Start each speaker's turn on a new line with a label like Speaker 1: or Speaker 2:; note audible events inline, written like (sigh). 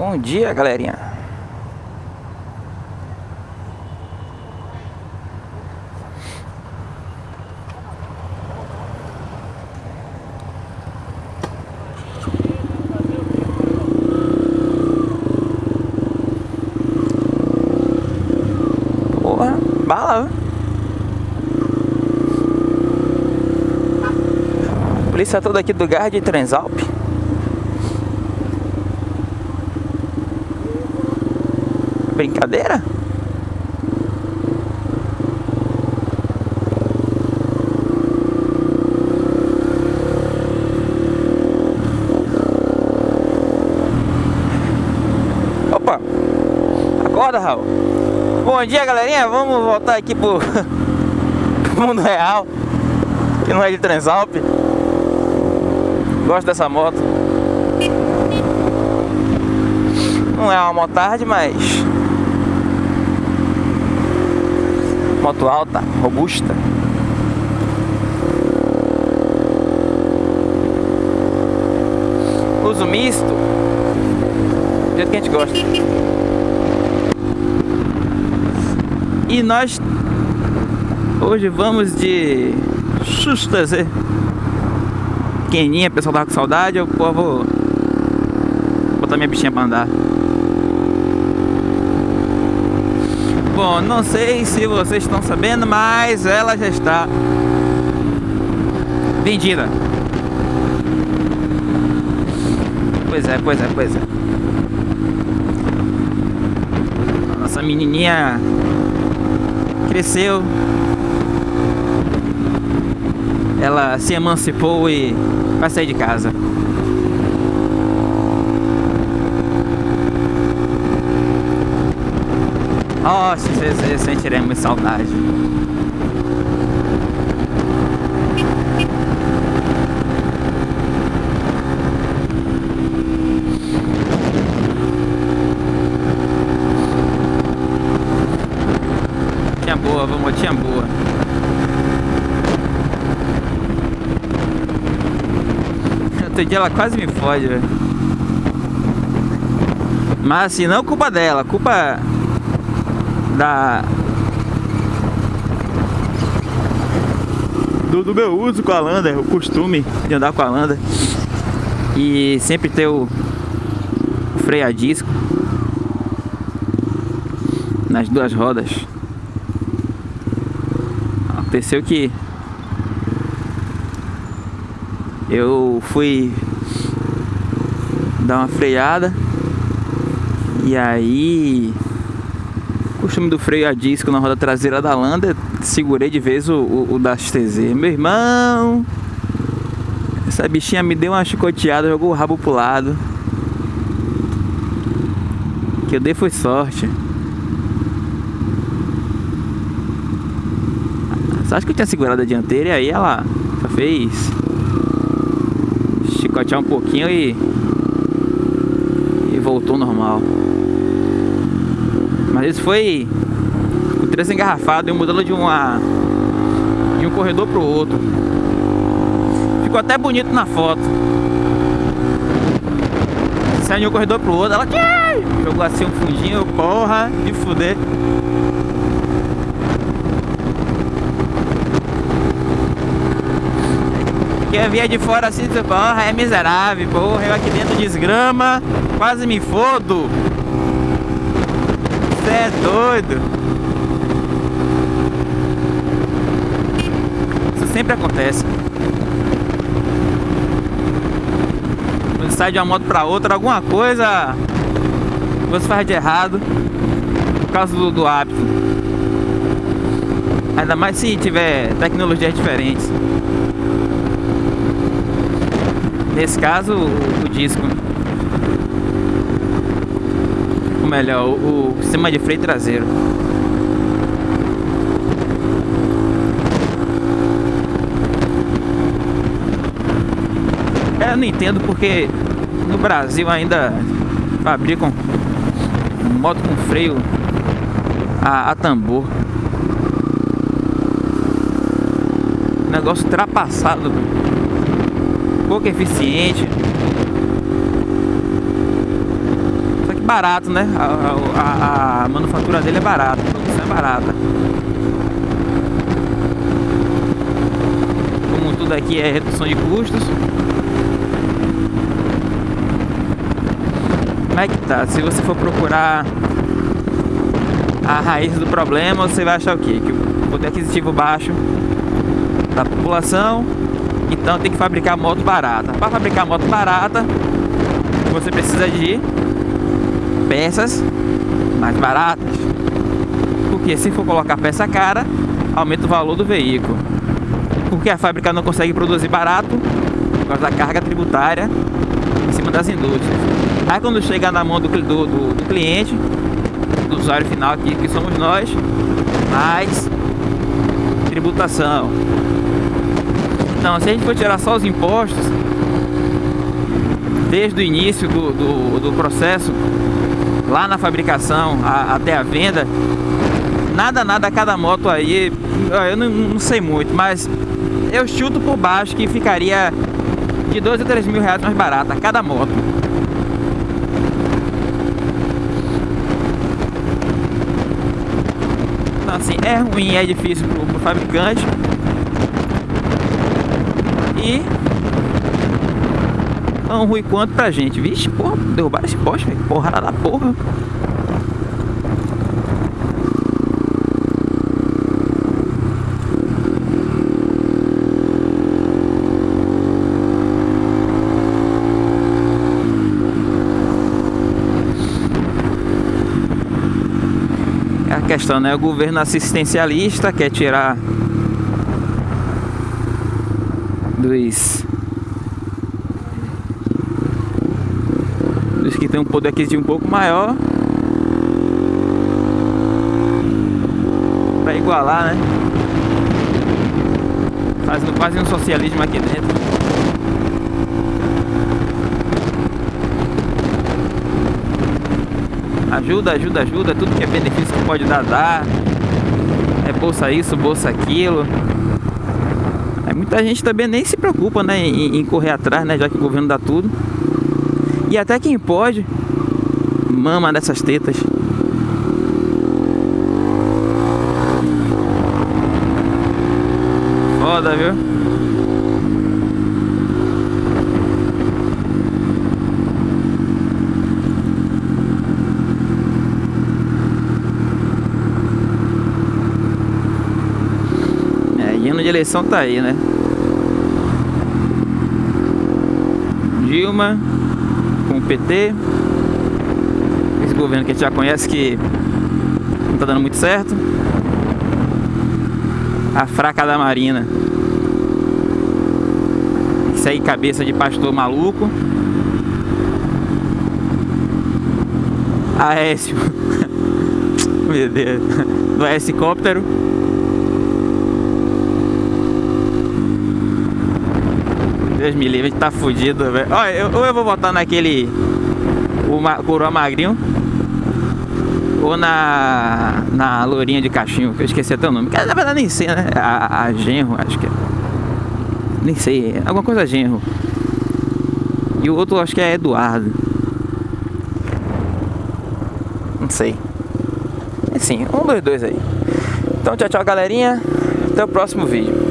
Speaker 1: Bom dia, galerinha. Porra, bala. Polícia toda aqui do Gard de Transalp. Brincadeira? Opa! Acorda, Raul. Bom dia, galerinha. Vamos voltar aqui pro, (laughs) pro mundo real. Que não é de Transalp. Gosto dessa moto. Não é uma motard, mas moto alta, robusta. Uso misto. Do jeito que a gente gosta. E nós hoje vamos de Xustazer. Pequeninha, o pessoal tava com saudade, eu vou botar minha bichinha pra andar. Bom, não sei se vocês estão sabendo, mas ela já está vendida. Pois é, pois é, pois é. Nossa menininha cresceu. Ela se emancipou e vai sair de casa. Nossa, eu sentiremos saudade. Tinha boa, vamos, tinha boa. Outro dia ela quase me fode, velho. Mas assim, não culpa dela, culpa da do, do, meu uso com a Landa, o costume de andar com a Landa e sempre ter o, o freio a disco nas duas rodas. Aconteceu que eu fui dar uma freada e aí costume do freio a disco na roda traseira da Landa, segurei de vez o, o, o da XTZ. Meu irmão, essa bichinha me deu uma chicoteada, jogou o rabo pro lado. Que eu dei foi sorte. Só acho que eu tinha segurado a dianteira e aí ela só fez chicotear um pouquinho e, e voltou normal. Mas isso foi o trecho engarrafado e mudando de uma de um corredor pro outro. Ficou até bonito na foto. Saiu de um corredor pro outro, ela jogou assim um fundinho, porra, de fuder. Quem via de fora assim, porra, é miserável, porra, eu aqui dentro desgrama, quase me fodo. Doido. Isso sempre acontece. Quando sai de uma moto pra outra, alguma coisa você faz de errado por causa do, do hábito. Ainda mais se tiver tecnologias diferentes. Nesse caso, o, o disco. Melhor, o, sistema de freio traseiro. Eu não entendo porque no Brasil ainda fabricam moto com freio a, a tambor. Negócio ultrapassado pouco eficiente. Só barato, né? A, a, a manufatura dele é barata, a produção é barata. Como tudo aqui é redução de custos. Como é que tá? Se você for procurar a raiz do problema, você vai achar o quê? Que o poder aquisitivo baixo da população, então tem que fabricar moto barata. Para fabricar moto barata, você precisa de peças mais baratas. Porque se for colocar peça cara, aumenta o valor do veículo. Porque a fábrica não consegue produzir barato por causa da carga tributária em cima das indústrias. Aí quando chega na mão do, do, do, do cliente, do usuário final aqui, que somos nós, mais tributação. Então, se a gente for tirar só os impostos, desde o início do, do, do processo lá na fabricação a, até a venda, nada, nada cada moto aí, eu não, não, sei muito, mas eu chuto por baixo que ficaria de 2 a 3 mil reais mais barata cada moto. Então assim, é ruim, é difícil pro, pro fabricante. E tão ruim quanto pra gente. Vixe, porra, derrubaram esse poste, velho. Porrada da porra. É a questão, né? O governo assistencialista quer tirar dos que tem um poder aquisitivo um pouco maior para igualar, né? Fazendo quase um socialismo aqui dentro. Ajuda, ajuda, ajuda, tudo que é benefício que pode dar, dá. É bolsa isso, bolsa aquilo. Muita gente também nem se preocupa, né, em, em correr atrás, né, já que o governo dá tudo. E até quem pode, mama dessas tetas. Foda, viu? É, hino de eleição tá aí, né? Dilma PT. Esse governo que a gente já conhece que não está dando muito certo. A fraca da Marina. Isso aí, cabeça de pastor maluco. Aécio. (laughs) Meu Deus. Do helicóptero. Deus me livre, tá fudido, velho. Olha, eu, ou eu vou votar naquele. O ma, coroa magrinho. Ou na. Na lourinha de cachinho, que eu esqueci até o nome. Na verdade nem sei, né? A, a genro, acho que é. Nem sei. Alguma coisa genro. E o outro acho que é Eduardo. Não sei. Assim, um dos dois aí. Então tchau, tchau, galerinha. Até o próximo vídeo.